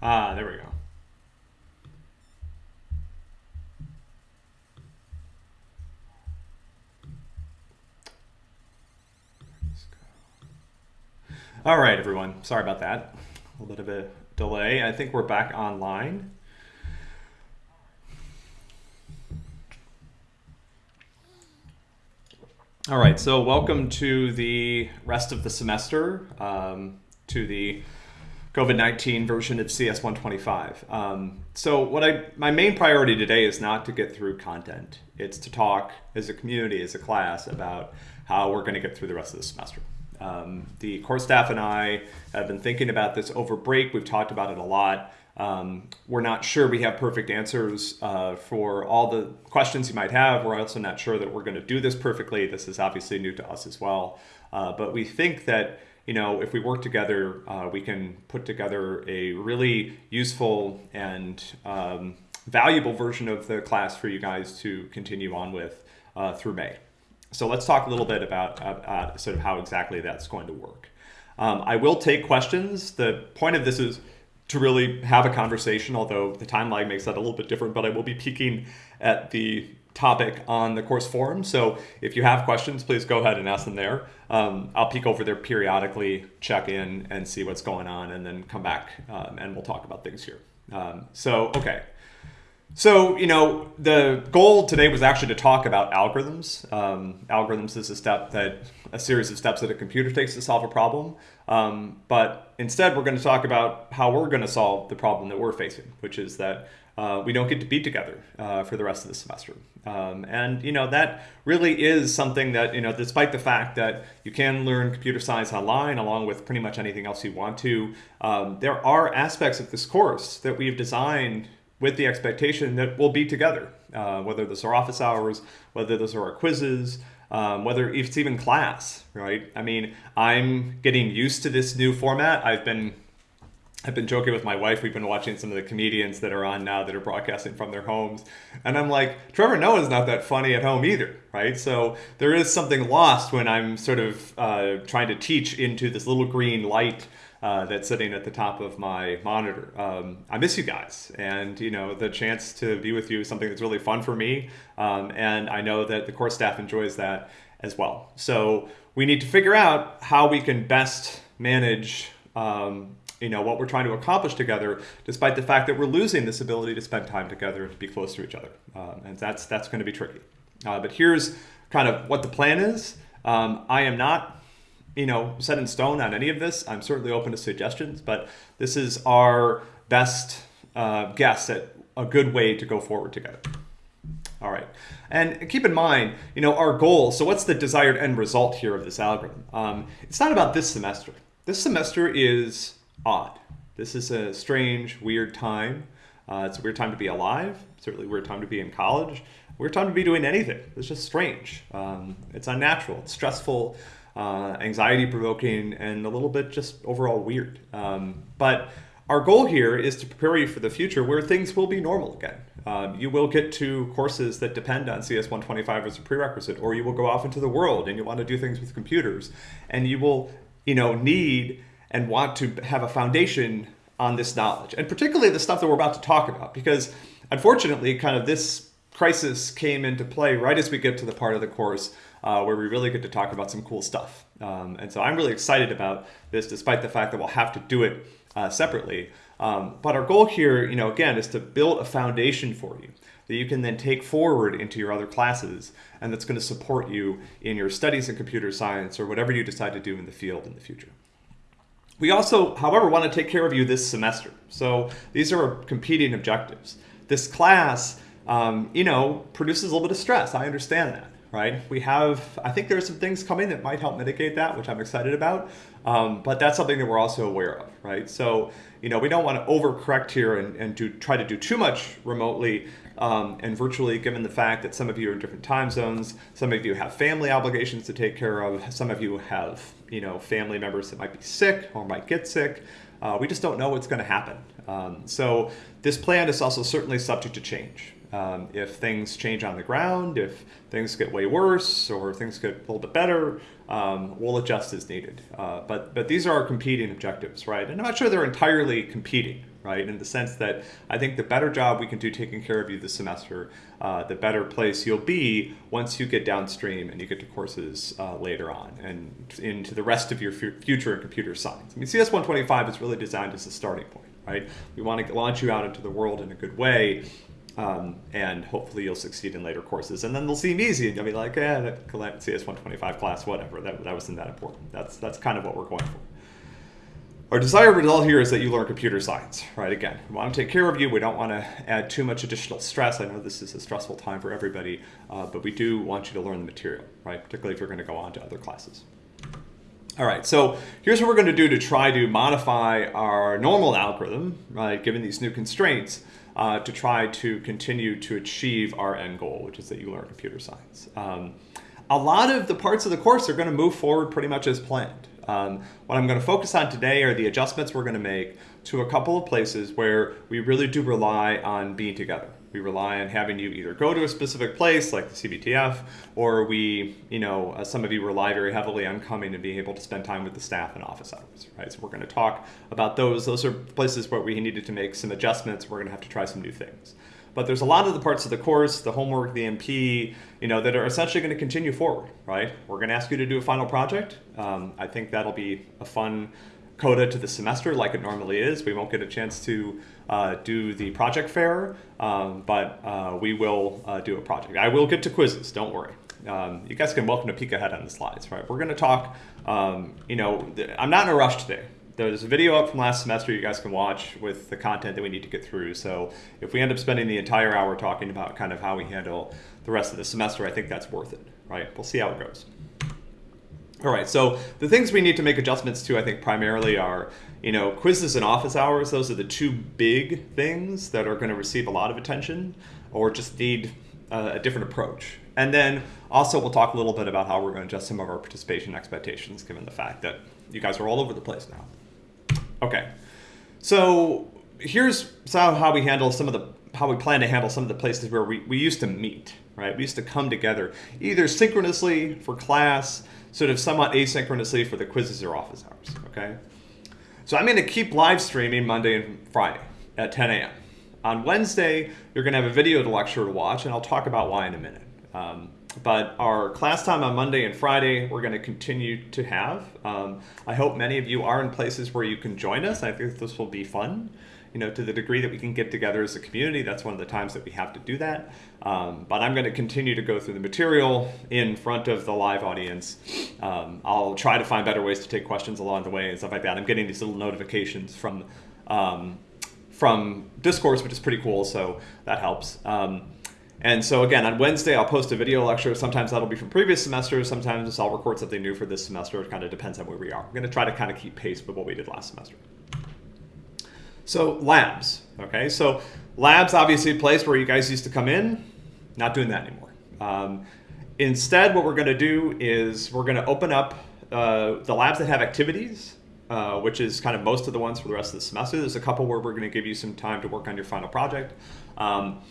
Ah, there we go. All right, everyone. Sorry about that. A little bit of a delay. I think we're back online. All right, so welcome to the rest of the semester, um, to the COVID-19 version of CS 125. Um, so what I, my main priority today is not to get through content. It's to talk as a community, as a class, about how we're gonna get through the rest of the semester. Um, the course staff and I have been thinking about this over break. We've talked about it a lot. Um, we're not sure we have perfect answers uh, for all the questions you might have. We're also not sure that we're going to do this perfectly. This is obviously new to us as well. Uh, but we think that you know if we work together, uh, we can put together a really useful and um, valuable version of the class for you guys to continue on with uh, through May. So let's talk a little bit about uh, sort of how exactly that's going to work. Um, I will take questions. The point of this is to really have a conversation, although the time lag makes that a little bit different, but I will be peeking at the topic on the course forum. So if you have questions, please go ahead and ask them there. Um, I'll peek over there periodically, check in and see what's going on and then come back um, and we'll talk about things here. Um, so, okay. So, you know, the goal today was actually to talk about algorithms. Um, algorithms is a step that, a series of steps that a computer takes to solve a problem. Um, but instead, we're going to talk about how we're going to solve the problem that we're facing, which is that uh, we don't get to be together uh, for the rest of the semester. Um, and, you know, that really is something that, you know, despite the fact that you can learn computer science online along with pretty much anything else you want to, um, there are aspects of this course that we've designed with the expectation that we'll be together, uh, whether those are office hours, whether those are our quizzes, um, whether it's even class, right? I mean, I'm getting used to this new format. I've been I've been joking with my wife. We've been watching some of the comedians that are on now that are broadcasting from their homes. And I'm like, Trevor Noah's not that funny at home either, right? So there is something lost when I'm sort of uh, trying to teach into this little green light uh, that's sitting at the top of my monitor. Um, I miss you guys, and you know the chance to be with you is something that's really fun for me, um, and I know that the course staff enjoys that as well. So we need to figure out how we can best manage. Um, you know what we're trying to accomplish together, despite the fact that we're losing this ability to spend time together and to be close to each other, um, and that's that's going to be tricky. Uh, but here's kind of what the plan is. Um, I am not you know, set in stone on any of this. I'm certainly open to suggestions, but this is our best uh, guess at a good way to go forward together. All right, and keep in mind, you know, our goal, so what's the desired end result here of this algorithm? Um, it's not about this semester. This semester is odd. This is a strange, weird time. Uh, it's a weird time to be alive, certainly a weird time to be in college, weird time to be doing anything. It's just strange. Um, it's unnatural, it's stressful, uh, anxiety provoking, and a little bit just overall weird. Um, but our goal here is to prepare you for the future where things will be normal again. Um, you will get to courses that depend on CS 125 as a prerequisite, or you will go off into the world and you want to do things with computers, and you will, you know, need and want to have a foundation on this knowledge, and particularly the stuff that we're about to talk about, because unfortunately, kind of this crisis came into play right as we get to the part of the course uh, where we really get to talk about some cool stuff. Um, and so I'm really excited about this, despite the fact that we'll have to do it uh, separately. Um, but our goal here, you know, again, is to build a foundation for you that you can then take forward into your other classes and that's going to support you in your studies in computer science or whatever you decide to do in the field in the future. We also, however, want to take care of you this semester. So these are competing objectives. This class, um, you know, produces a little bit of stress. I understand that right? We have, I think there are some things coming that might help mitigate that, which I'm excited about. Um, but that's something that we're also aware of, right? So, you know, we don't want to overcorrect here and, and do, try to do too much remotely um, and virtually, given the fact that some of you are in different time zones, some of you have family obligations to take care of, some of you have, you know, family members that might be sick or might get sick. Uh, we just don't know what's going to happen. Um, so this plan is also certainly subject to change. Um, if things change on the ground, if things get way worse or things get a little bit better, um, we'll adjust as needed. Uh, but but these are our competing objectives, right? And I'm not sure they're entirely competing, right? In the sense that I think the better job we can do taking care of you this semester, uh, the better place you'll be once you get downstream and you get to courses uh, later on and into the rest of your future in computer science. I mean, CS 125 is really designed as a starting point, right? We want to launch you out into the world in a good way um, and hopefully you'll succeed in later courses. And then they'll seem easy, and you'll be like, "Yeah, that CS 125 class, whatever. That, that wasn't that important." That's that's kind of what we're going for. Our desired result here is that you learn computer science, right? Again, we want to take care of you. We don't want to add too much additional stress. I know this is a stressful time for everybody, uh, but we do want you to learn the material, right? Particularly if you're going to go on to other classes. All right, so here's what we're going to do to try to modify our normal algorithm, right, given these new constraints, uh, to try to continue to achieve our end goal, which is that you learn computer science. Um, a lot of the parts of the course are going to move forward pretty much as planned. Um, what I'm going to focus on today are the adjustments we're going to make to a couple of places where we really do rely on being together. We rely on having you either go to a specific place like the CBTF, or we, you know, uh, some of you rely very heavily on coming and being able to spend time with the staff and office hours, right? So we're going to talk about those. Those are places where we needed to make some adjustments. We're going to have to try some new things. But there's a lot of the parts of the course, the homework, the MP, you know, that are essentially going to continue forward, right? We're going to ask you to do a final project. Um, I think that'll be a fun coda to the semester like it normally is. We won't get a chance to uh, do the project fair, um, but uh, we will uh, do a project. I will get to quizzes, don't worry. Um, you guys can welcome to peek ahead on the slides, right? We're going to talk, um, you know, I'm not in a rush today. There's a video up from last semester you guys can watch with the content that we need to get through. So if we end up spending the entire hour talking about kind of how we handle the rest of the semester, I think that's worth it, right? We'll see how it goes. All right, so the things we need to make adjustments to, I think, primarily are, you know, quizzes and office hours. Those are the two big things that are going to receive a lot of attention or just need uh, a different approach. And then also we'll talk a little bit about how we're going to adjust some of our participation expectations, given the fact that you guys are all over the place now. Okay, so here's how we handle some of the, how we plan to handle some of the places where we, we used to meet, right? We used to come together either synchronously for class, sort of somewhat asynchronously for the quizzes or office hours, okay? So I'm gonna keep live streaming Monday and Friday at 10 a.m. On Wednesday, you're gonna have a video to lecture to watch, and I'll talk about why in a minute. Um, but our class time on Monday and Friday, we're going to continue to have. Um, I hope many of you are in places where you can join us. I think this will be fun you know, to the degree that we can get together as a community, that's one of the times that we have to do that. Um, but I'm going to continue to go through the material in front of the live audience. Um, I'll try to find better ways to take questions along the way and stuff like that. I'm getting these little notifications from um, from Discourse, which is pretty cool, so that helps. Um, and so again, on Wednesday, I'll post a video lecture. Sometimes that'll be from previous semesters. Sometimes I'll record something new for this semester. It kind of depends on where we are. I'm going to try to kind of keep pace with what we did last semester. So labs, okay? So labs, obviously a place where you guys used to come in, not doing that anymore. Um, instead, what we're gonna do is we're gonna open up uh, the labs that have activities, uh, which is kind of most of the ones for the rest of the semester. There's a couple where we're gonna give you some time to work on your final project. Um,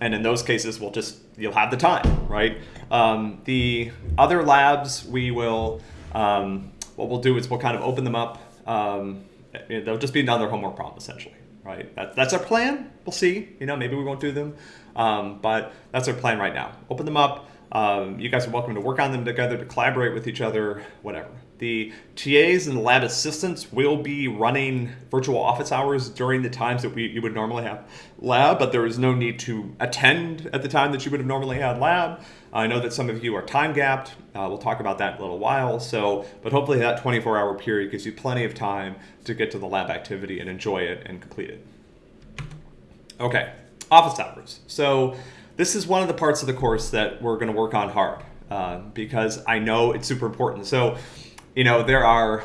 and in those cases, we'll just, you'll have the time, right? Um, the other labs, we will, um, what we'll do is we'll kind of open them up um, they'll just be another homework problem essentially, right? That, that's our plan. We'll see. You know, maybe we won't do them, um, but that's our plan right now. Open them up. Um, you guys are welcome to work on them together, to collaborate with each other, whatever. The TAs and lab assistants will be running virtual office hours during the times that we, you would normally have lab, but there is no need to attend at the time that you would have normally had lab. I know that some of you are time gapped. Uh, we'll talk about that in a little while. So, but hopefully that 24 hour period gives you plenty of time to get to the lab activity and enjoy it and complete it. Okay, office hours. So this is one of the parts of the course that we're gonna work on hard uh, because I know it's super important. So you know, there are,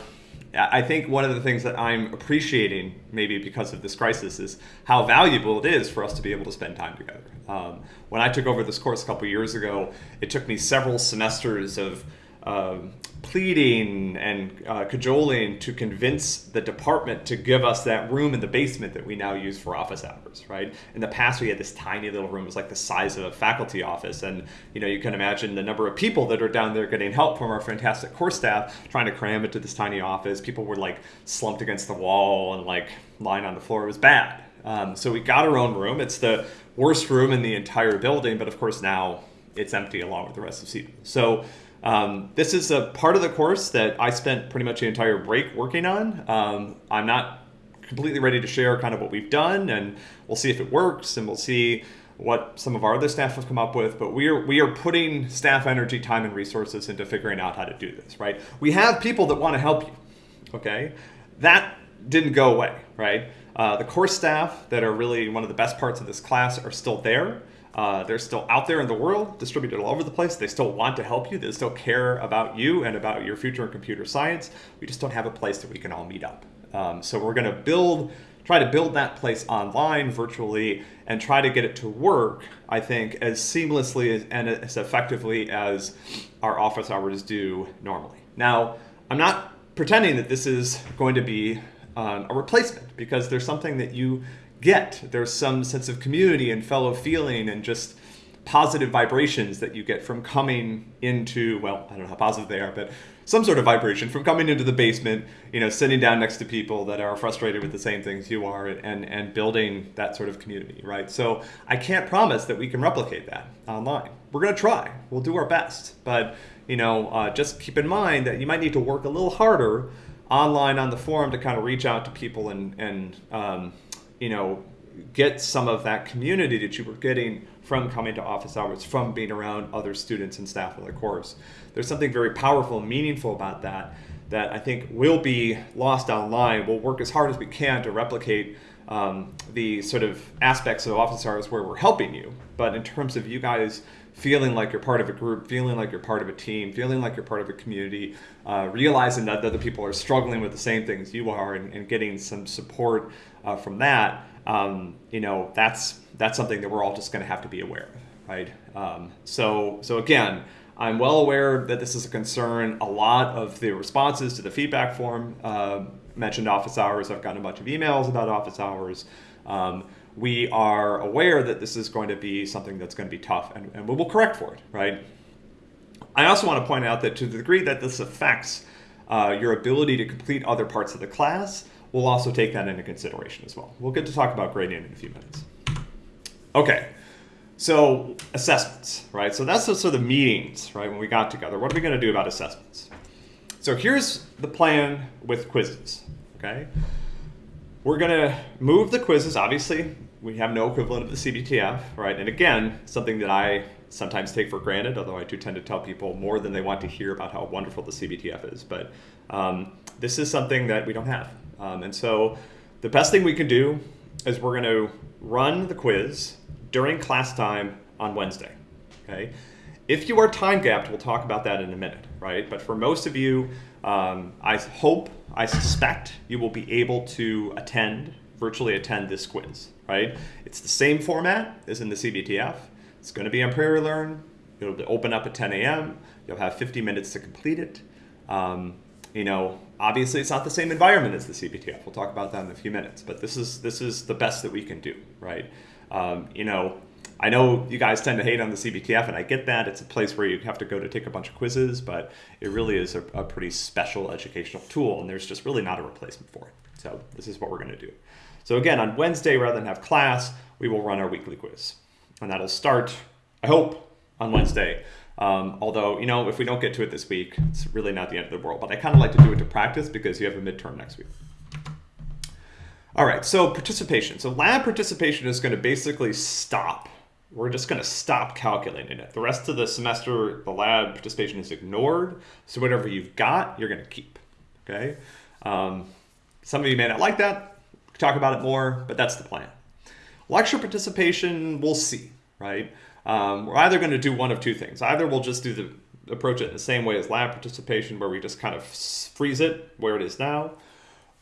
I think one of the things that I'm appreciating, maybe because of this crisis, is how valuable it is for us to be able to spend time together. Um, when I took over this course a couple years ago, it took me several semesters of um, pleading and uh, cajoling to convince the department to give us that room in the basement that we now use for office hours, right? In the past, we had this tiny little room. It was like the size of a faculty office. And, you know, you can imagine the number of people that are down there getting help from our fantastic course staff trying to cram into this tiny office. People were like slumped against the wall and like lying on the floor. It was bad. Um, so we got our own room. It's the worst room in the entire building, but of course now it's empty along with the rest of CEDU. So um, this is a part of the course that I spent pretty much the entire break working on. Um, I'm not completely ready to share kind of what we've done, and we'll see if it works, and we'll see what some of our other staff have come up with. But we are we are putting staff energy, time, and resources into figuring out how to do this. Right? We have people that want to help you. Okay, that didn't go away. Right? Uh, the course staff that are really one of the best parts of this class are still there. Uh, they're still out there in the world, distributed all over the place. They still want to help you. They still care about you and about your future in computer science. We just don't have a place that we can all meet up. Um, so we're going to build, try to build that place online, virtually, and try to get it to work, I think, as seamlessly and as effectively as our office hours do normally. Now, I'm not pretending that this is going to be um, a replacement because there's something that you get. There's some sense of community and fellow feeling and just positive vibrations that you get from coming into, well, I don't know how positive they are, but some sort of vibration from coming into the basement, you know, sitting down next to people that are frustrated with the same things you are and, and building that sort of community, right? So I can't promise that we can replicate that online. We're going to try. We'll do our best. But, you know, uh, just keep in mind that you might need to work a little harder online on the forum to kind of reach out to people and, and um, you know, get some of that community that you were getting from coming to office hours, from being around other students and staff of the course. There's something very powerful and meaningful about that that I think will be lost online. We'll work as hard as we can to replicate um, the sort of aspects of office hours where we're helping you. But in terms of you guys feeling like you're part of a group, feeling like you're part of a team, feeling like you're part of a community, uh, realizing that other people are struggling with the same things you are, and, and getting some support uh, from that, um, you know, that's that's something that we're all just going to have to be aware of, right? Um, so so again. I'm well aware that this is a concern. A lot of the responses to the feedback form uh, mentioned office hours. I've gotten a bunch of emails about office hours. Um, we are aware that this is going to be something that's going to be tough and, and we will correct for it, right? I also want to point out that to the degree that this affects uh, your ability to complete other parts of the class, we'll also take that into consideration as well. We'll get to talk about grading in a few minutes. Okay, so assessments, right? So that's sort of the meetings, right, when we got together. What are we going to do about assessments? So here's the plan with quizzes, okay? We're going to move the quizzes. Obviously, we have no equivalent of the CBTF, right? And again, something that I sometimes take for granted, although I do tend to tell people more than they want to hear about how wonderful the CBTF is. But um, this is something that we don't have. Um, and so the best thing we can do is we're going to run the quiz during class time on Wednesday, okay? If you are time gapped, we'll talk about that in a minute, right? But for most of you, um, I hope, I suspect you will be able to attend, virtually attend this quiz, right? It's the same format as in the CBTF. It's going to be on PrairieLearn. It'll open up at 10 a.m. You'll have 50 minutes to complete it. Um, you know, obviously it's not the same environment as the CBTF. We'll talk about that in a few minutes, but this is this is the best that we can do, right? Um, you know, I know you guys tend to hate on the CBTF, and I get that. It's a place where you have to go to take a bunch of quizzes, but it really is a, a pretty special educational tool, and there's just really not a replacement for it. So this is what we're going to do. So again, on Wednesday, rather than have class, we will run our weekly quiz. And that'll start, I hope, on Wednesday. Um, although, you know, if we don't get to it this week, it's really not the end of the world. But I kind of like to do it to practice because you have a midterm next week. All right, so participation. So lab participation is going to basically stop we're just going to stop calculating it. The rest of the semester, the lab participation is ignored. So whatever you've got, you're going to keep. Okay. Um, some of you may not like that. Talk about it more, but that's the plan. Lecture participation, we'll see, right? Um, we're either going to do one of two things. Either we'll just do the approach it in the same way as lab participation, where we just kind of freeze it where it is now,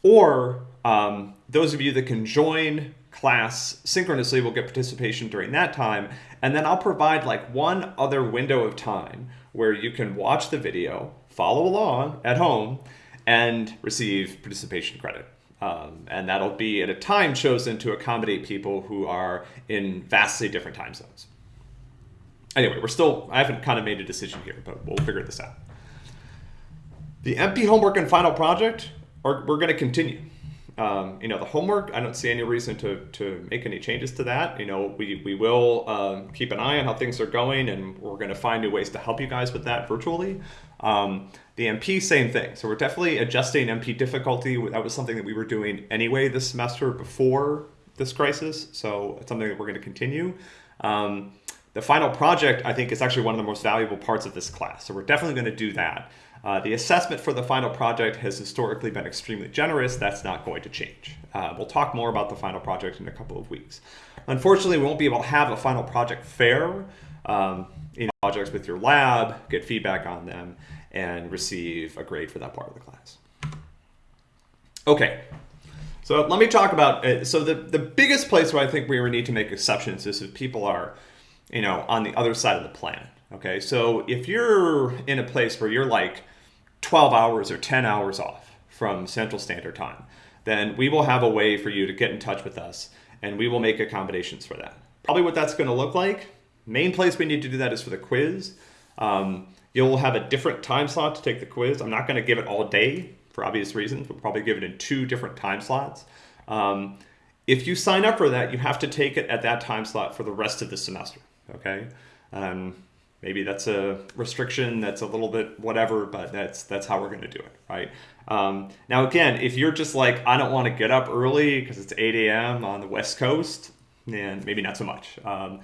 or um, those of you that can join class synchronously will get participation during that time. And then I'll provide like one other window of time where you can watch the video, follow along at home, and receive participation credit. Um, and that'll be at a time chosen to accommodate people who are in vastly different time zones. Anyway, we're still, I haven't kind of made a decision here, but we'll figure this out. The MP homework and final project, are, we're going to continue. Um, you know, the homework, I don't see any reason to, to make any changes to that. You know, we, we will um, keep an eye on how things are going and we're going to find new ways to help you guys with that virtually. Um, the MP, same thing. So we're definitely adjusting MP difficulty. That was something that we were doing anyway this semester before this crisis. So it's something that we're going to continue. Um, the final project, I think, is actually one of the most valuable parts of this class. So we're definitely going to do that. Uh, the assessment for the final project has historically been extremely generous. That's not going to change. Uh, we'll talk more about the final project in a couple of weeks. Unfortunately, we won't be able to have a final project fair, um, know, projects with your lab, get feedback on them, and receive a grade for that part of the class. Okay, so let me talk about, uh, so the, the biggest place where I think we need to make exceptions is if people are, you know, on the other side of the planet. Okay, so if you're in a place where you're like 12 hours or 10 hours off from Central Standard Time, then we will have a way for you to get in touch with us and we will make accommodations for that. Probably what that's going to look like, main place we need to do that is for the quiz. Um, you'll have a different time slot to take the quiz. I'm not going to give it all day for obvious reasons. We'll probably give it in two different time slots. Um, if you sign up for that, you have to take it at that time slot for the rest of the semester, okay? Um, maybe that's a restriction that's a little bit whatever but that's that's how we're going to do it right? Um, now again if you're just like i don't want to get up early because it's 8 a.m on the west coast and maybe not so much. Um,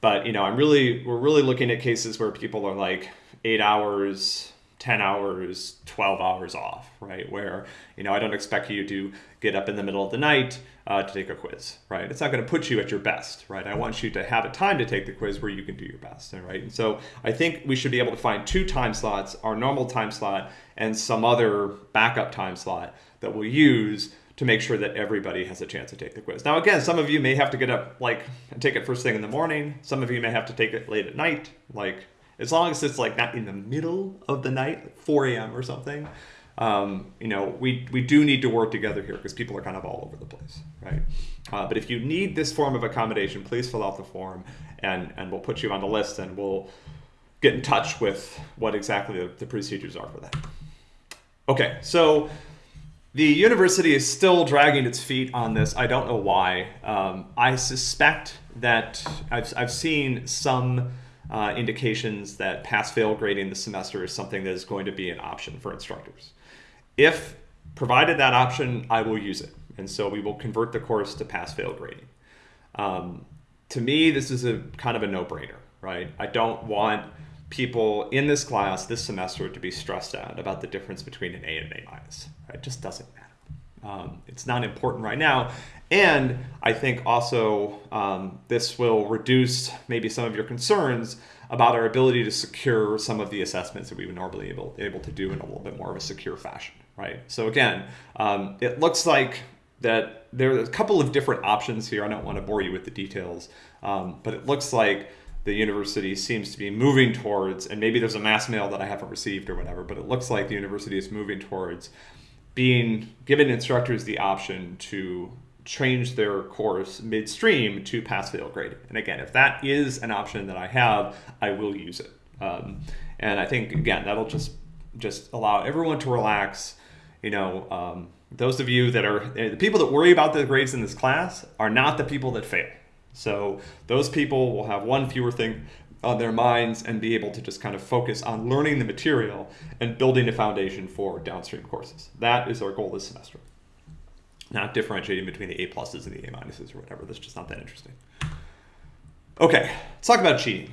but you know i'm really we're really looking at cases where people are like eight hours 10 hours 12 hours off right? Where you know i don't expect you to get up in the middle of the night uh, to take a quiz, right? It's not going to put you at your best, right? I want you to have a time to take the quiz where you can do your best, right? And so I think we should be able to find two time slots, our normal time slot and some other backup time slot that we'll use to make sure that everybody has a chance to take the quiz. Now, again, some of you may have to get up like and take it first thing in the morning. Some of you may have to take it late at night, like as long as it's like not in the middle of the night, like 4 a.m. or something um, you know, we, we do need to work together here because people are kind of all over the place, right? Uh, but if you need this form of accommodation, please fill out the form and, and we'll put you on the list and we'll get in touch with what exactly the, the procedures are for that. Okay, so the university is still dragging its feet on this. I don't know why. Um, I suspect that I've, I've seen some uh, indications that pass-fail grading the semester is something that is going to be an option for instructors. If provided that option, I will use it. And so we will convert the course to pass-fail grading. Um, to me, this is a kind of a no-brainer, right? I don't want people in this class this semester to be stressed out about the difference between an A and an A minus. It just doesn't matter. Um, it's not important right now. And I think also um, this will reduce maybe some of your concerns about our ability to secure some of the assessments that we would normally able, able to do in a little bit more of a secure fashion right? So again, um, it looks like that there are a couple of different options here. I don't want to bore you with the details, um, but it looks like the university seems to be moving towards, and maybe there's a mass mail that I haven't received or whatever, but it looks like the university is moving towards being giving instructors the option to change their course midstream to pass fail grade. And again, if that is an option that I have, I will use it. Um, and I think again that'll just just allow everyone to relax you know, um, those of you that are the people that worry about the grades in this class are not the people that fail. So those people will have one fewer thing on their minds and be able to just kind of focus on learning the material and building a foundation for downstream courses. That is our goal this semester. Not differentiating between the A pluses and the A minuses or whatever. That's just not that interesting. Okay, let's talk about cheating.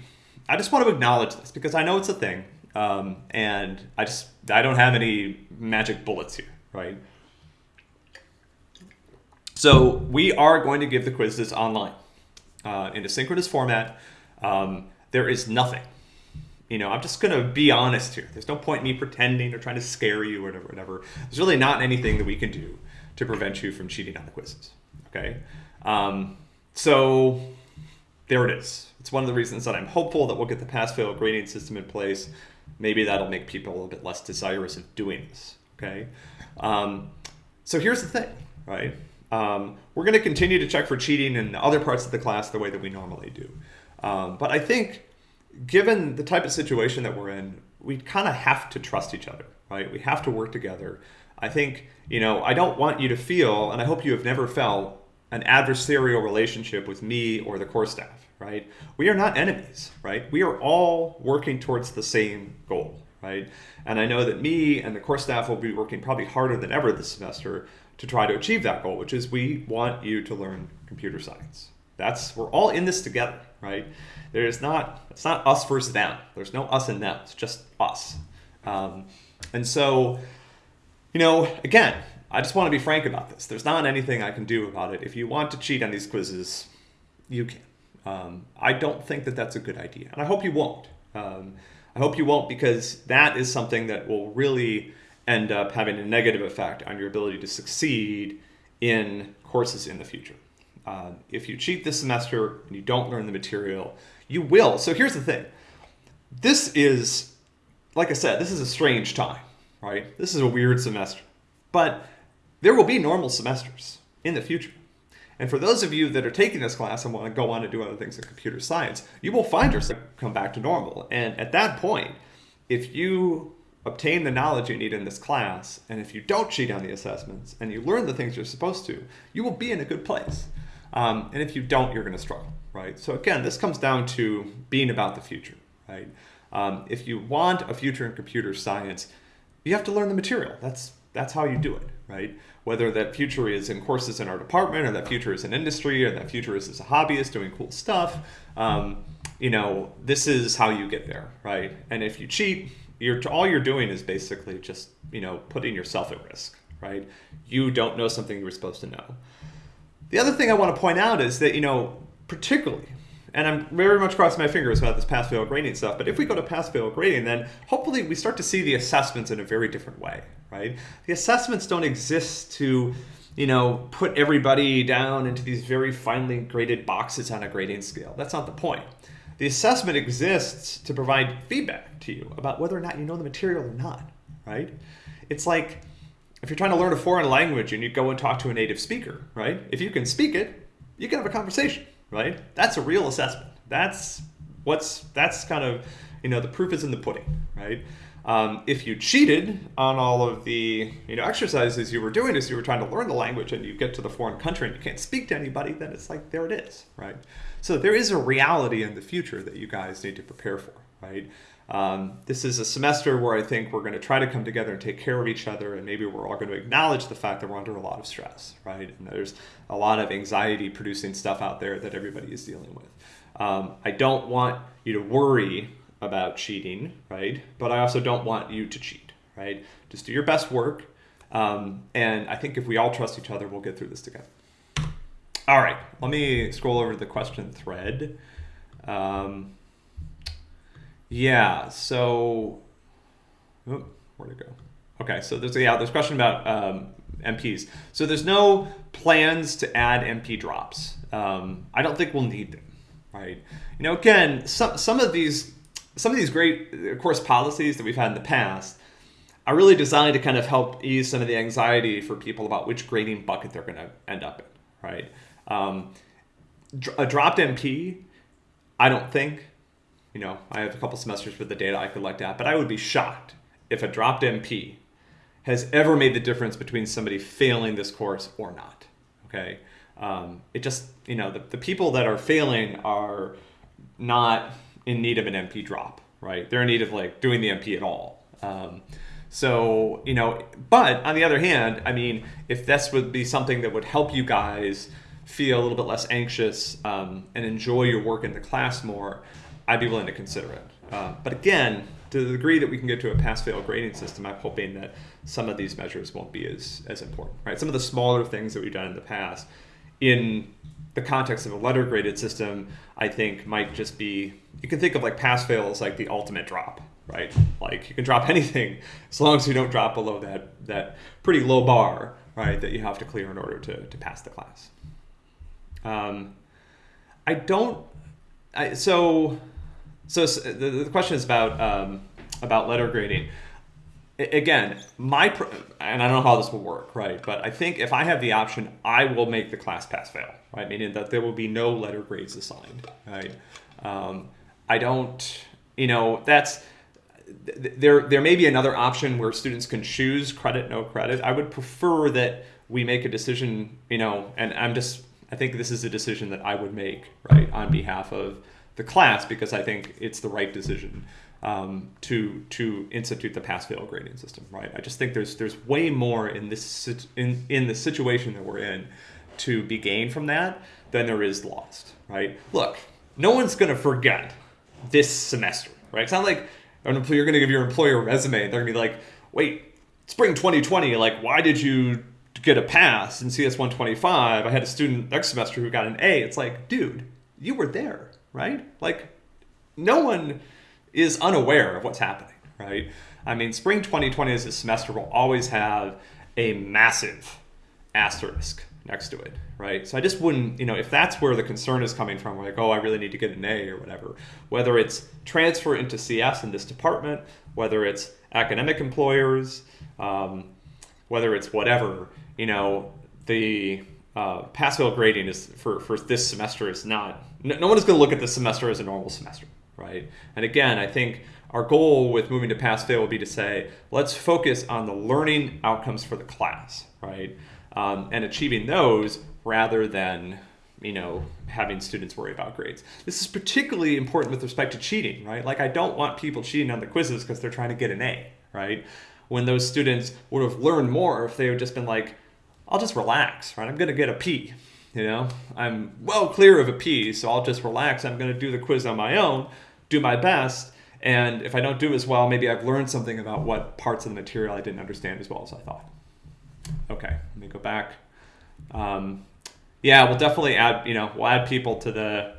I just want to acknowledge this because I know it's a thing. Um, and I just, I don't have any magic bullets here, right? So we are going to give the quizzes online uh, in a synchronous format. Um, there is nothing. You know, I'm just going to be honest here. There's no point in me pretending or trying to scare you or whatever, whatever. There's really not anything that we can do to prevent you from cheating on the quizzes, okay? Um, so there it is. It's one of the reasons that I'm hopeful that we'll get the pass-fail grading system in place. Maybe that'll make people a little bit less desirous of doing this. Okay. Um, so here's the thing, right? Um, we're going to continue to check for cheating in other parts of the class the way that we normally do. Um, but I think given the type of situation that we're in, we kind of have to trust each other, right? We have to work together. I think, you know, I don't want you to feel, and I hope you have never felt, an adversarial relationship with me or the core staff, right? We are not enemies, right? We are all working towards the same goal, right? And I know that me and the course staff will be working probably harder than ever this semester to try to achieve that goal, which is we want you to learn computer science. That's we're all in this together, right? There's not it's not us versus them. There's no us and them. It's just us. Um, and so, you know, again, I just want to be frank about this. There's not anything I can do about it. If you want to cheat on these quizzes, you can. Um, I don't think that that's a good idea, and I hope you won't. Um, I hope you won't because that is something that will really end up having a negative effect on your ability to succeed in courses in the future. Uh, if you cheat this semester and you don't learn the material, you will. So here's the thing. This is, like I said, this is a strange time, right? This is a weird semester. But there will be normal semesters in the future. And for those of you that are taking this class and want to go on to do other things in computer science, you will find yourself come back to normal. And at that point, if you obtain the knowledge you need in this class, and if you don't cheat on the assessments and you learn the things you're supposed to, you will be in a good place. Um, and if you don't, you're going to struggle, right? So again, this comes down to being about the future, right? Um, if you want a future in computer science, you have to learn the material. That's that's how you do it, right? Whether that future is in courses in our department, or that future is in industry, or that future is as a hobbyist doing cool stuff, um, you know, this is how you get there, right? And if you cheat, you're all you're doing is basically just you know putting yourself at risk, right? You don't know something you were supposed to know. The other thing I want to point out is that, you know, particularly, and I'm very much crossing my fingers about this pass-fail grading stuff, but if we go to pass-fail grading, then hopefully we start to see the assessments in a very different way, right? The assessments don't exist to, you know, put everybody down into these very finely graded boxes on a grading scale. That's not the point. The assessment exists to provide feedback to you about whether or not you know the material or not, right? It's like if you're trying to learn a foreign language and you go and talk to a native speaker, right? If you can speak it, you can have a conversation, right? That's a real assessment. That's what's that's kind of you know the proof is in the pudding, right? Um, if you cheated on all of the you know exercises you were doing as you were trying to learn the language and you get to the foreign country and you can't speak to anybody, then it's like there it is, right? So there is a reality in the future that you guys need to prepare for, right? Um, this is a semester where I think we're going to try to come together and take care of each other, and maybe we're all going to acknowledge the fact that we're under a lot of stress, right? And there's a lot of anxiety producing stuff out there that everybody is dealing with. Um, I don't want you to worry about cheating, right? But I also don't want you to cheat, right? Just do your best work. Um, and I think if we all trust each other, we'll get through this together. All right, let me scroll over to the question thread. Um, yeah, so oh, where to go? Okay, so there's yeah, there's a question about um, MPs. So there's no plans to add MP drops. Um, I don't think we'll need them, right? You know, again, some some of these some of these great course policies that we've had in the past are really designed to kind of help ease some of the anxiety for people about which grading bucket they're going to end up in, right? Um, a dropped MP, I don't think you know, I have a couple semesters with the data I could look at, but I would be shocked if a dropped MP has ever made the difference between somebody failing this course or not. Okay, um, it just you know the, the people that are failing are not in need of an MP drop, right? They're in need of like doing the MP at all. Um, so you know, but on the other hand, I mean, if this would be something that would help you guys feel a little bit less anxious um, and enjoy your work in the class more, I'd be willing to consider it. Uh, but again, to the degree that we can get to a pass-fail grading system, I'm hoping that some of these measures won't be as, as important, right? Some of the smaller things that we've done in the past in the context of a letter graded system, I think might just be, you can think of like pass-fail as like the ultimate drop, right? Like you can drop anything as long as you don't drop below that, that pretty low bar, right, that you have to clear in order to, to pass the class. Um, I don't. I, so, so the, the question is about um, about letter grading. I, again, my and I don't know how this will work, right? But I think if I have the option, I will make the class pass fail, right? Meaning that there will be no letter grades assigned, right? Um, I don't, you know, that's there. There may be another option where students can choose credit, no credit. I would prefer that we make a decision, you know, and I'm just, I think this is a decision that I would make, right, on behalf of the class because I think it's the right decision um, to to institute the pass-fail grading system, right? I just think there's there's way more in this in in the situation that we're in to be gained from that than there is lost, right? Look, no one's going to forget this semester, right? It's not like you're going to give your employer a resume and they're to be like, wait, spring 2020, like, why did you get a pass in CS 125? I had a student next semester who got an A. It's like, dude, you were there, right? Like, no one is unaware of what's happening, right? I mean, spring 2020 as a semester will always have a massive asterisk next to it, right? So I just wouldn't, you know, if that's where the concern is coming from, like, oh, I really need to get an A or whatever, whether it's transfer into CS in this department, whether it's academic employers, um, whether it's whatever, you know, the uh, pass-fail grading is for, for this semester is not, no, no one is going to look at this semester as a normal semester, right? And again, I think our goal with moving to pass-fail would be to say, let's focus on the learning outcomes for the class, right? um, and achieving those rather than you know having students worry about grades this is particularly important with respect to cheating right like i don't want people cheating on the quizzes because they're trying to get an a right when those students would have learned more if they had just been like i'll just relax right i'm going to get a p you know i'm well clear of a p so i'll just relax i'm going to do the quiz on my own do my best and if i don't do as well maybe i've learned something about what parts of the material i didn't understand as well as i thought Okay, let me go back. Um, yeah, we'll definitely add. You know, we'll add people to the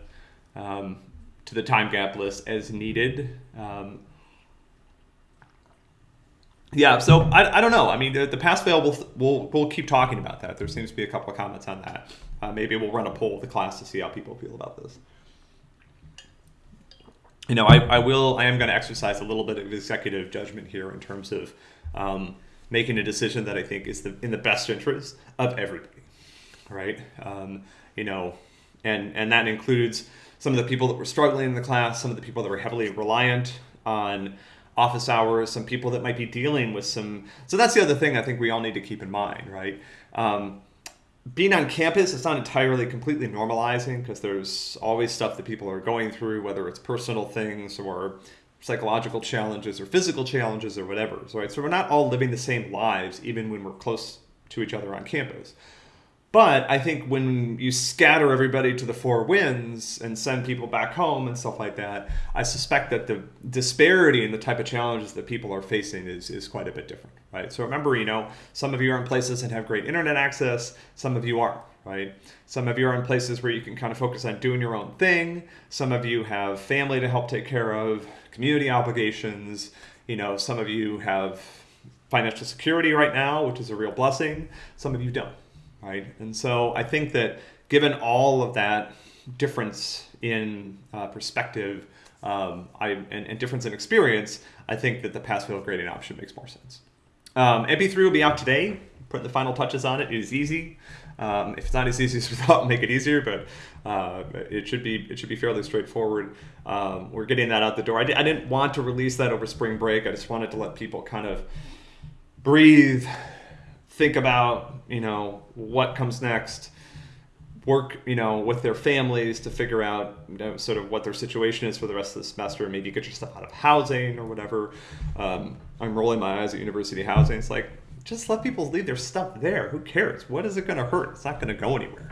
um, to the time gap list as needed. Um, yeah, so I, I don't know. I mean, the, the pass fail, we'll, we'll, we'll keep talking about that. There seems to be a couple of comments on that. Uh, maybe we'll run a poll of the class to see how people feel about this. You know, I, I will, I am going to exercise a little bit of executive judgment here in terms of um, making a decision that I think is the, in the best interest of everybody, right? Um, you know, and and that includes some of the people that were struggling in the class, some of the people that were heavily reliant on office hours, some people that might be dealing with some. So that's the other thing I think we all need to keep in mind, right? Um, being on campus, it's not entirely completely normalizing because there's always stuff that people are going through, whether it's personal things or psychological challenges or physical challenges or whatever. So, right? so we're not all living the same lives even when we're close to each other on campus. But I think when you scatter everybody to the four winds and send people back home and stuff like that, I suspect that the disparity in the type of challenges that people are facing is, is quite a bit different, right? So remember, you know, some of you are in places that have great internet access, some of you aren't, right? Some of you are in places where you can kind of focus on doing your own thing. Some of you have family to help take care of, community obligations. You know, some of you have financial security right now, which is a real blessing. Some of you don't right? And so I think that given all of that difference in uh, perspective um, I, and, and, difference in experience, I think that the pass-fail grading option makes more sense. Um, MP3 will be out today. Putting the final touches on it. It is easy. Um, if it's not as easy as we thought, make it easier, but uh, it should be it should be fairly straightforward. Um, we're getting that out the door. I, di- I didn't want to release that over spring break. I just wanted to let people kind of breathe, think about you know what comes next work you know with their families to figure out you know, sort of what their situation is for the rest of the semester maybe get your stuff out of housing or whatever. Um, i'm rolling my eyes at university housing. It's like just let people leave their stuff there. Who cares? What is it going to hurt? It's not going to go anywhere.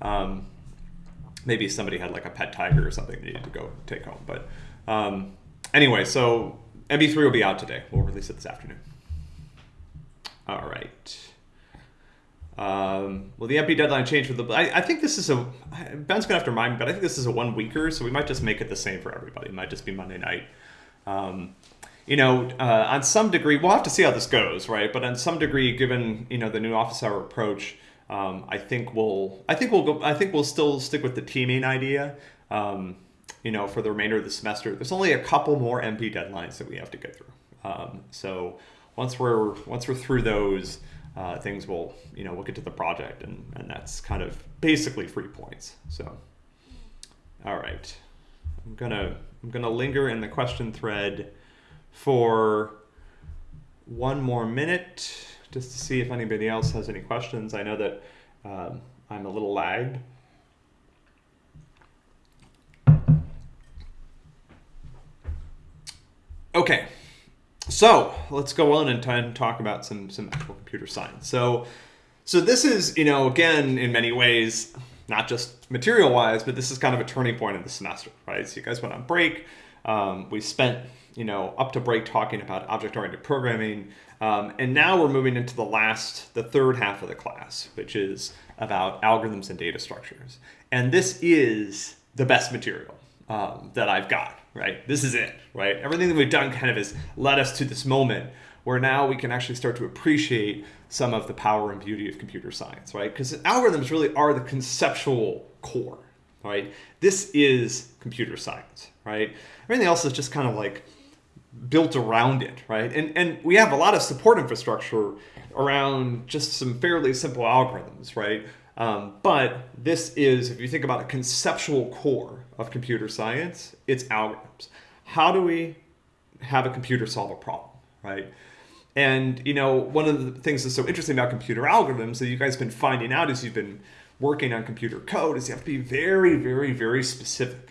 Um, maybe somebody had like a pet tiger or something they needed to go take home but um, anyway so MP3 will be out today. We'll release it this afternoon. All right. Um, well, the MP deadline changed for the. I, I, think this is a. Ben's gonna have to remind me, but I think this is a one weeker, so we might just make it the same for everybody. It might just be Monday night. Um, you know, uh, on some degree, we'll have to see how this goes, right? But on some degree, given you know the new office hour approach, Um, I think we'll I think we'll go I think we'll still stick with the teaming idea. Um, you know, for the remainder of the semester, there's only a couple more MP deadlines that we have to get through. Um, so once we're once we're through those, uh, things will you know we'll get to the project and and that's kind of basically free points. So all right, I'm gonna I'm gonna linger in the question thread for one more minute just to see if anybody else has any questions. I know that um, I'm a little lagged. Okay, so let's go on and talk about some some actual computer science. So, so this is you know again in many ways not just material wise, but this is kind of a turning point in the semester, right? So you guys went on break. Um, we spent you know up to break talking about object oriented programming, um, and now we're moving into the last, the third half of the class, which is about algorithms and data structures. And this is the best material um, that I've got right? This is it, right? Everything that we've done kind of has led us to this moment where now we can actually start to appreciate some of the power and beauty of computer science, right? Because algorithms really are the conceptual core, right? This is computer science, right? Everything else is just kind of like built around it, right? And, and we have a lot of support infrastructure around just some fairly simple algorithms, right? Um, but this is, if you think about a conceptual core of computer science, it's algorithms. How do we have a computer solve a problem, right? And you know, one of the things that's so interesting about computer algorithms that you guys have been finding out as you've been working on computer code is you have to be very, very, very specific,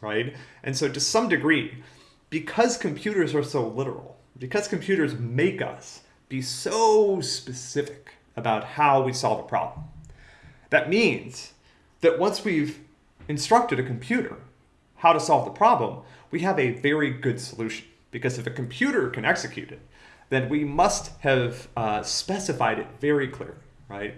right? And so to some degree, because computers are so literal, because computers make us be so specific about how we solve a problem, that means that once we've instructed a computer how to solve the problem, we have a very good solution. Because if a computer can execute it, then we must have uh, specified it very clearly, right?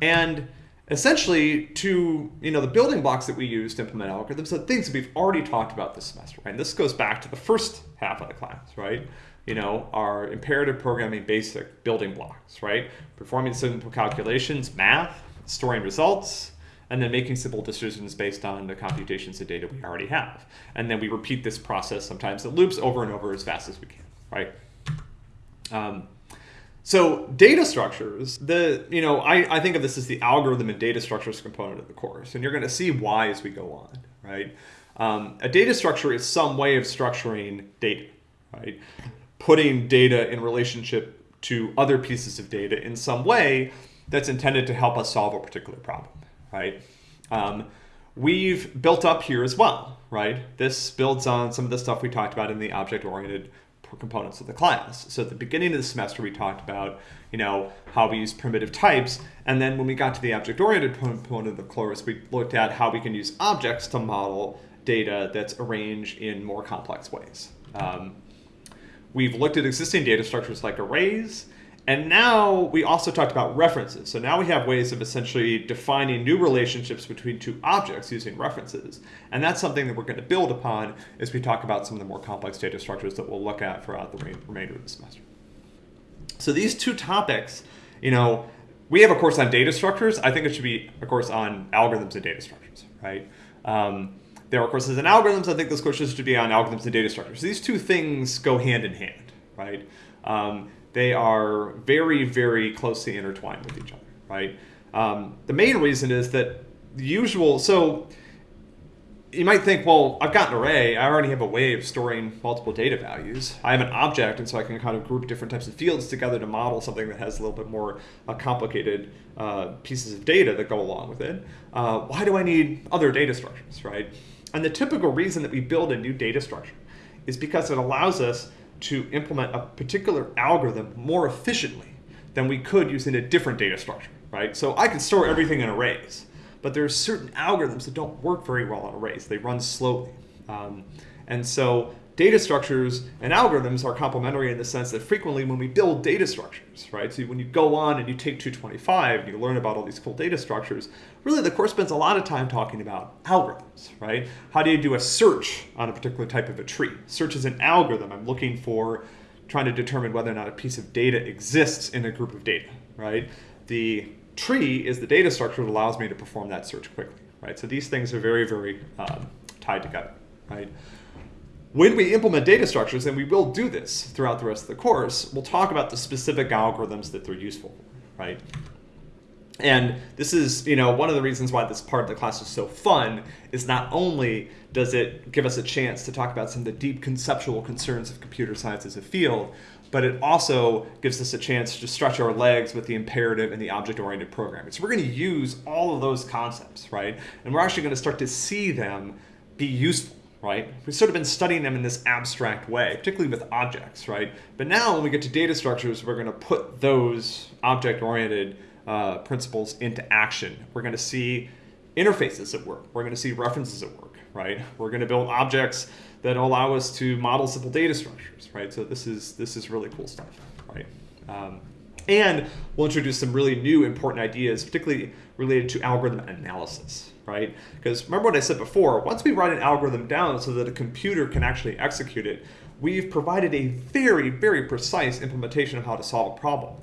And essentially to, you know, the building blocks that we use to implement algorithms are things that we've already talked about this semester, right? And this goes back to the first half of the class, right? You know, our imperative programming basic building blocks, right? Performing simple calculations, math, storing results, and then making simple decisions based on the computations of data we already have. And then we repeat this process sometimes. It loops over and over as fast as we can, right? Um, so data structures, the you know, I, I think of this as the algorithm and data structures component of the course, and you're going to see why as we go on, right? Um, a data structure is some way of structuring data, right? Putting data in relationship to other pieces of data in some way that's intended to help us solve a particular problem, right? Um, we've built up here as well, right? This builds on some of the stuff we talked about in the object-oriented components of the class. So at the beginning of the semester, we talked about, you know, how we use primitive types. And then when we got to the object-oriented component of the course, we looked at how we can use objects to model data that's arranged in more complex ways. Um, we've looked at existing data structures like arrays, and now we also talked about references. So now we have ways of essentially defining new relationships between two objects using references. And that's something that we're going to build upon as we talk about some of the more complex data structures that we'll look at throughout the remainder of the semester. So these two topics, you know, we have a course on data structures. I think it should be a course on algorithms and data structures, right? Um, there are courses in algorithms. I think this course should be on algorithms and data structures. These two things go hand in hand, right? Um, they are very, very closely intertwined with each other, right? Um, the main reason is that the usual, so you might think, well, I've got an array. I already have a way of storing multiple data values. I have an object, and so I can kind of group different types of fields together to model something that has a little bit more uh, complicated uh, pieces of data that go along with it. Uh, why do I need other data structures, right? And the typical reason that we build a new data structure is because it allows us to implement a particular algorithm more efficiently than we could using a different data structure, right? So I can store everything in arrays, but there are certain algorithms that don't work very well on arrays. They run slowly. Um, and so data structures and algorithms are complementary in the sense that frequently when we build data structures, right? So when you go on and you take 225 and you learn about all these cool data structures, really the course spends a lot of time talking about algorithms, right? How do you do a search on a particular type of a tree? Search is an algorithm. I'm looking for trying to determine whether or not a piece of data exists in a group of data, right? The tree is the data structure that allows me to perform that search quickly, right? So these things are very, very um, tied together, right? When we implement data structures, and we will do this throughout the rest of the course, we'll talk about the specific algorithms that they're useful for, right? And this is, you know, one of the reasons why this part of the class is so fun is not only does it give us a chance to talk about some of the deep conceptual concerns of computer science as a field, but it also gives us a chance to stretch our legs with the imperative and the object-oriented programming. So we're going to use all of those concepts, right? And we're actually going to start to see them be useful, right? We've sort of been studying them in this abstract way, particularly with objects, right? But now when we get to data structures, we're going to put those object-oriented uh, principles into action. We're going to see interfaces at work. We're going to see references at work, right? We're going to build objects that allow us to model simple data structures, right? So this is this is really cool stuff, right? Um, and we'll introduce some really new important ideas, particularly related to algorithm analysis, right? Because remember what I said before, once we write an algorithm down so that a computer can actually execute it, we've provided a very, very precise implementation of how to solve a problem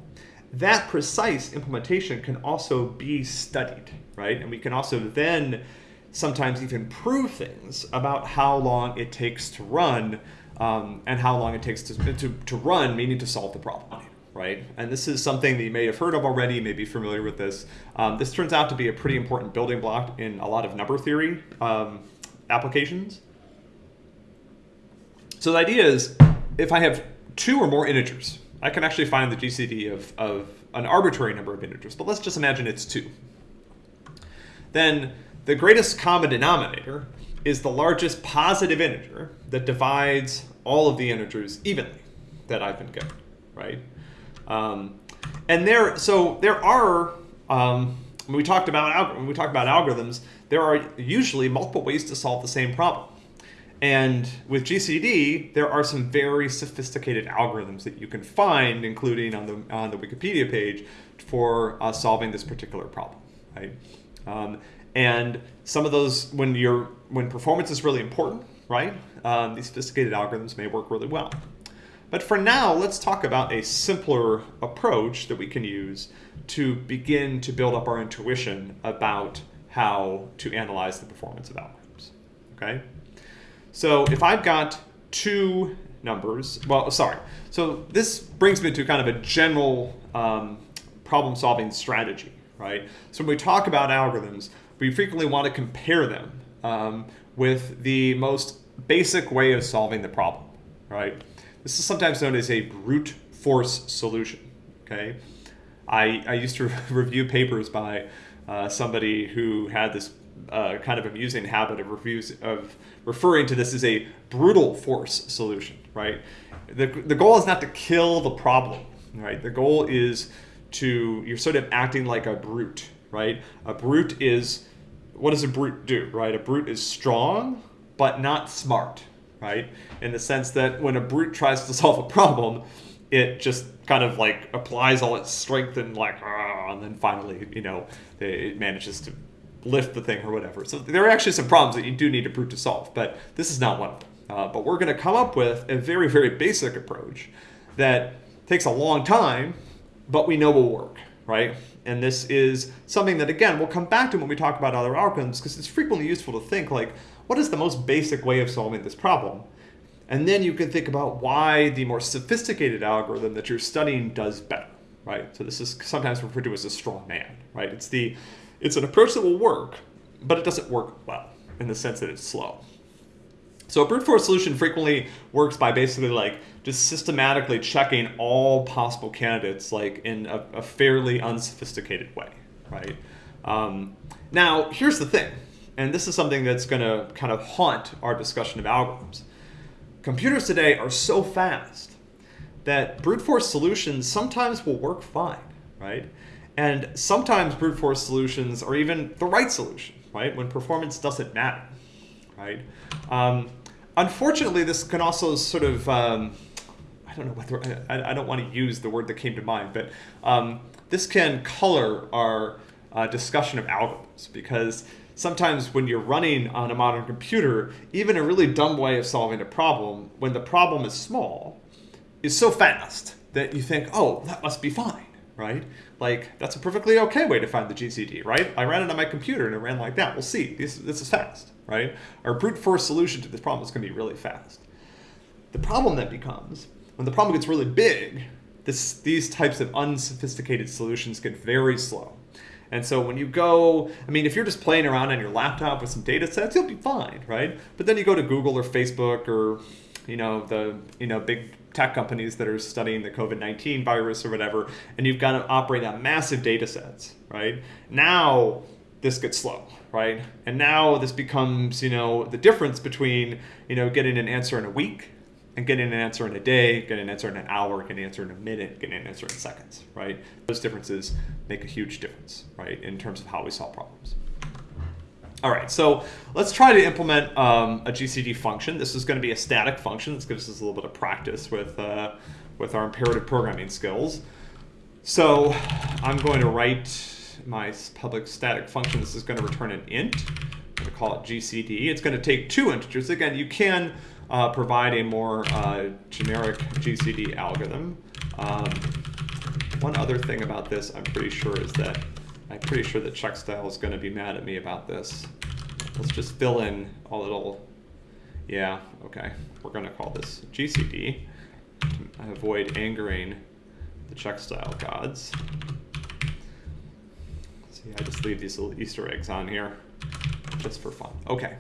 that precise implementation can also be studied, right? And we can also then sometimes even prove things about how long it takes to run um, and how long it takes to, to, to run, meaning to solve the problem, right? And this is something that you may have heard of already, may be familiar with this. Um, this turns out to be a pretty important building block in a lot of number theory um, applications. So the idea is if I have two or more integers, I can actually find the GCD of, of an arbitrary number of integers, but let's just imagine it's 2. Then the greatest common denominator is the largest positive integer that divides all of the integers evenly that I've been given, right? Um, and there, so there are, um, when we talked about when we talk about algorithms, there are usually multiple ways to solve the same problem. And with GCD, there are some very sophisticated algorithms that you can find, including on the on the Wikipedia page, for uh, solving this particular problem, right? Um, and some of those, when you're when performance is really important, right? Um, these sophisticated algorithms may work really well. But for now, let's talk about a simpler approach that we can use to begin to build up our intuition about how to analyze the performance of algorithms. Okay. So if I've got two numbers, well, sorry. So this brings me to kind of a general um, problem solving strategy, right? So when we talk about algorithms, we frequently want to compare them um, with the most basic way of solving the problem, right? This is sometimes known as a brute force solution, okay? I, I used to review papers by uh, somebody who had this uh, kind of amusing habit of reviews of referring to this as a brutal force solution, right? The, the goal is not to kill the problem, right? The goal is to, you're sort of acting like a brute, right? A brute is, what does a brute do, right? A brute is strong, but not smart, right? In the sense that when a brute tries to solve a problem, it just kind of like applies all its strength and like, and then finally, you know, it manages to lift the thing or whatever. So there are actually some problems that you do need a brute to solve, but this is not one of them. Uh, but we're going to come up with a very, very basic approach that takes a long time, but we know will work, right? And this is something that, again, we'll come back to when we talk about other algorithms, because it's frequently useful to think like, what is the most basic way of solving this problem? And then you can think about why the more sophisticated algorithm that you're studying does better, right? So this is sometimes referred to as a strong man, right? It's the it's an approach that will work, but it doesn't work well in the sense that it's slow. So a brute force solution frequently works by basically like just systematically checking all possible candidates like in a, a fairly unsophisticated way, right? Um, now, here's the thing, and this is something that's going to kind of haunt our discussion of algorithms. Computers today are so fast that brute force solutions sometimes will work fine, right? And sometimes brute force solutions are even the right solution, right? When performance doesn't matter, right? Um, unfortunately, this can also sort of, um, I don't know what the, I, I, don't want to use the word that came to mind, but um, this can color our uh, discussion of algorithms because sometimes when you're running on a modern computer, even a really dumb way of solving a problem, when the problem is small, is so fast that you think, oh, that must be fine, right? like that's a perfectly okay way to find the GCD, right? I ran it on my computer and it ran like that. We'll see. This, this is fast, right? Our brute force solution to this problem is going to be really fast. The problem then becomes when the problem gets really big, this, these types of unsophisticated solutions get very slow. And so when you go, I mean, if you're just playing around on your laptop with some data sets, you'll be fine, right? But then you go to Google or Facebook or, you know, the, you know, big tech companies that are studying the COVID-19 virus or whatever, and you've got to operate on massive data sets, right? Now this gets slow, right? And now this becomes, you know, the difference between, you know, getting an answer in a week and getting an answer in a day, getting an answer in an hour, getting an answer in a minute, getting an answer in seconds, right? Those differences make a huge difference, right, in terms of how we solve problems. All right, so let's try to implement um, a GCD function. This is going to be a static function. This gives us a little bit of practice with, uh, with our imperative programming skills. So I'm going to write my public static function. This is going to return an int. I'm going to call it GCD. It's going to take two integers. Again, you can uh, provide a more uh, generic GCD algorithm. Um, one other thing about this I'm pretty sure is that I'm pretty sure that Checkstyle is going to be mad at me about this. Let's just fill in a little, yeah, okay. We're going to call this GCD to avoid angering the Checkstyle gods. See, I just leave these little Easter eggs on here just for fun. Okay.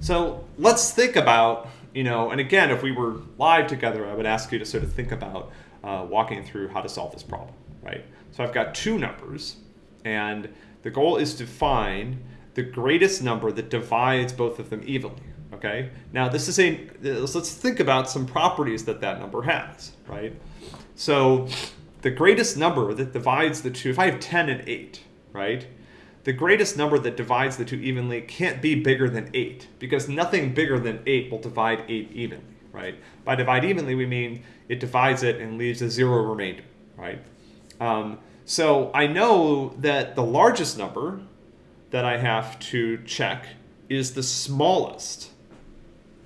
So let's think about, you know, and again, if we were live together, I would ask you to sort of think about uh, walking through how to solve this problem, right? So I've got two numbers, and the goal is to find the greatest number that divides both of them evenly. Okay. Now this is a let's think about some properties that that number has, right? So the greatest number that divides the two, if I have 10 and 8, right? The greatest number that divides the two evenly can't be bigger than 8 because nothing bigger than 8 will divide 8 evenly, right? By divide evenly, we mean it divides it and leaves a zero remainder, right? Um, so I know that the largest number that I have to check is the smallest,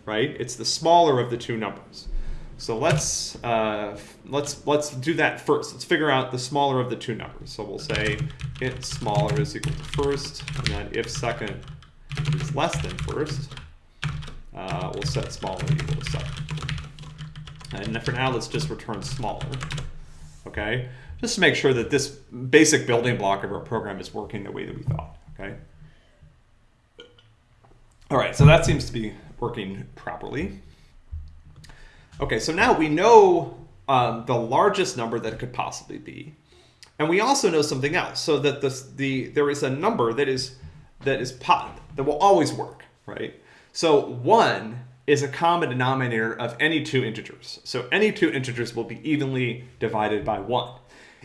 right? It's the smaller of the two numbers. So let's uh, let's let's do that first. Let's figure out the smaller of the two numbers. So we'll say int smaller is equal to first, and then if second is less than first, uh, we'll set smaller equal to second. And for now, let's just return smaller. Okay just to make sure that this basic building block of our program is working the way that we thought, okay? All right, so that seems to be working properly. Okay, so now we know um, the largest number that it could possibly be. And we also know something else, so that this, the there is a number that is that is that will always work, right? So one is a common denominator of any two integers. So any two integers will be evenly divided by one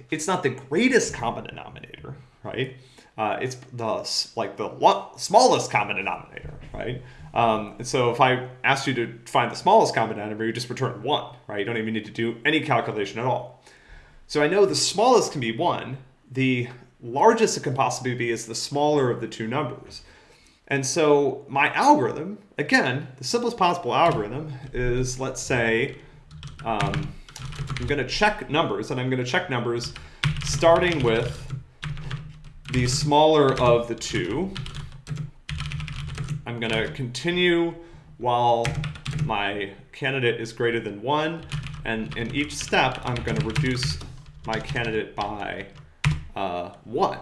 it's not the greatest common denominator, right? Uh, it's the like the smallest common denominator, right? Um, and so if I asked you to find the smallest common denominator, you just return one, right? You don't even need to do any calculation at all. So I know the smallest can be one. The largest it can possibly be is the smaller of the two numbers. And so my algorithm, again, the simplest possible algorithm is, let's say, um, I'm going to check numbers, and I'm going to check numbers starting with the smaller of the two. I'm going to continue while my candidate is greater than 1, and in each step, I'm going to reduce my candidate by uh, 1.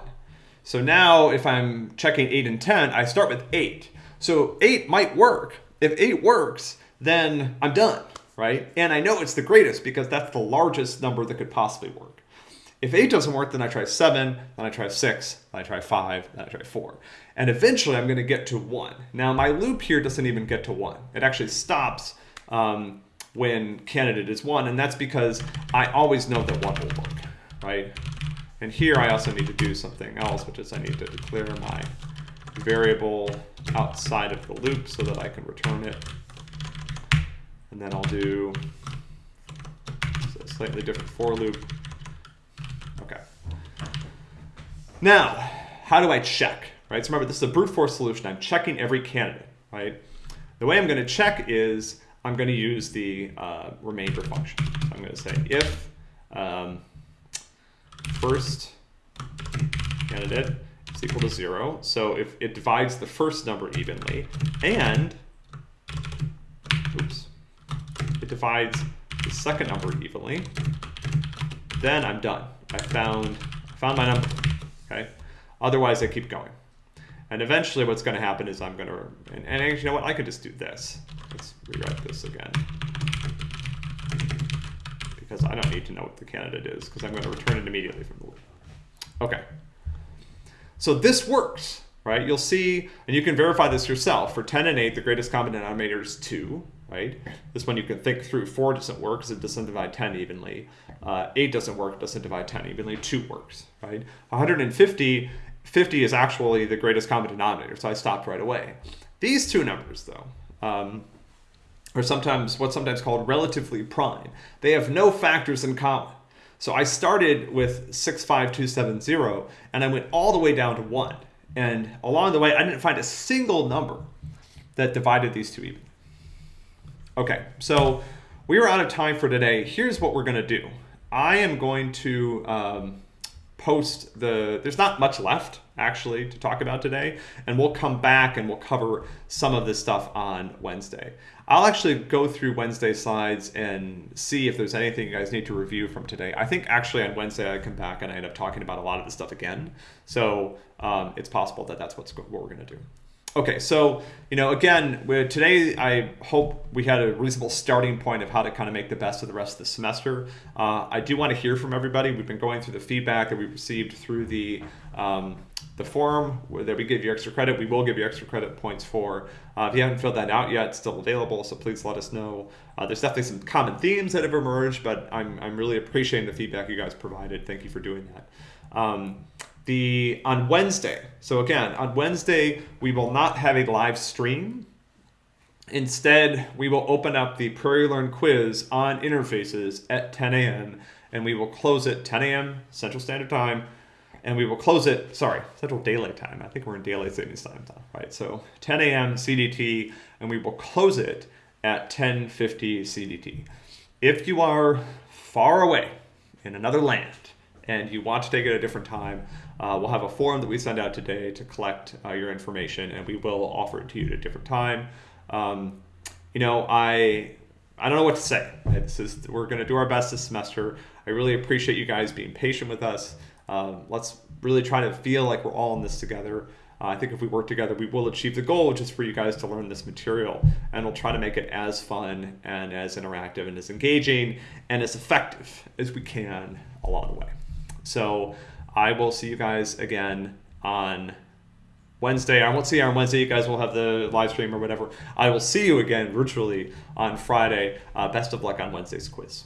So now if I'm checking 8 and 10, I start with 8. So 8 might work. If 8 works, then I'm done right? And I know it's the greatest because that's the largest number that could possibly work. If 8 doesn't work, then I try 7, then I try 6, then I try 5, then I try 4. And eventually I'm going to get to 1. Now my loop here doesn't even get to 1. It actually stops um, when candidate is 1, and that's because I always know that 1 will work, right? And here I also need to do something else, which is I need to declare my variable outside of the loop so that I can return it. And then I'll do a slightly different for loop. Okay. Now, how do I check? Right. So remember, this is a brute force solution. I'm checking every candidate. Right. The way I'm going to check is I'm going to use the uh, remainder function. So I'm going to say if um, first candidate is equal to zero. So if it divides the first number evenly and, oops, it divides the second number evenly, then I'm done. I found, found my number, okay? Otherwise I keep going. And eventually what's gonna happen is I'm gonna, and, and you know what, I could just do this. Let's rewrite this again. Because I don't need to know what the candidate is, because I'm gonna return it immediately from the loop. Okay. So this works, right? You'll see, and you can verify this yourself. For 10 and 8, the greatest common denominator is 2, right? This one you can think through. 4 doesn't work because it doesn't divide 10 evenly. Uh, 8 doesn't work, doesn't divide 10 evenly. 2 works, right? 150, 50 is actually the greatest common denominator, so I stopped right away. These two numbers, though, um, are sometimes what's sometimes called relatively prime. They have no factors in common. So I started with 65270 and I went all the way down to 1. And along the way, I didn't find a single number that divided these two even. Okay, so we are out of time for today. Here's what we're to do. I am going to um, post the, there's not much left actually to talk about today, and we'll come back and we'll cover some of this stuff on Wednesday. I'll actually go through Wednesday slides and see if there's anything you guys need to review from today. I think actually on Wednesday I come back and I end up talking about a lot of the stuff again. So um, it's possible that that's what's what we're to do. Okay, so you know, again, today I hope we had a reasonable starting point of how to kind of make the best of the rest of the semester. Uh, I do want to hear from everybody. We've been going through the feedback that we received through the um, the where that we give you extra credit. We will give you extra credit points for. Uh, if you haven't filled that out yet, it's still available, so please let us know. Uh, there's definitely some common themes that have emerged, but I'm I'm really appreciating the feedback you guys provided. Thank you for doing that. Um, the on Wednesday. So again, on Wednesday we will not have a live stream. Instead, we will open up the PrairieLearn quiz on interfaces at 10 a.m. and we will close it 10 a.m. Central Standard Time, and we will close it. Sorry, Central Daylight Time. I think we're in Daylight Savings Time, right? So 10 a.m. CDT, and we will close it at 10:50 CDT. If you are far away in another land and you want to take it at a different time, uh, we'll have a form that we send out today to collect uh, your information, and we will offer it to you at a different time. Um, you know, I I don't know what to say. It's just, we're going to do our best this semester. I really appreciate you guys being patient with us. Um, let's really try to feel like we're all in this together. Uh, I think if we work together, we will achieve the goal, which is for you guys to learn this material. And we'll try to make it as fun and as interactive and as engaging and as effective as we can along the way. So I will see you guys again on Wednesday. I won't see you on Wednesday. You guys will have the live stream or whatever. I will see you again virtually on Friday. Uh, best of luck on Wednesday's quiz.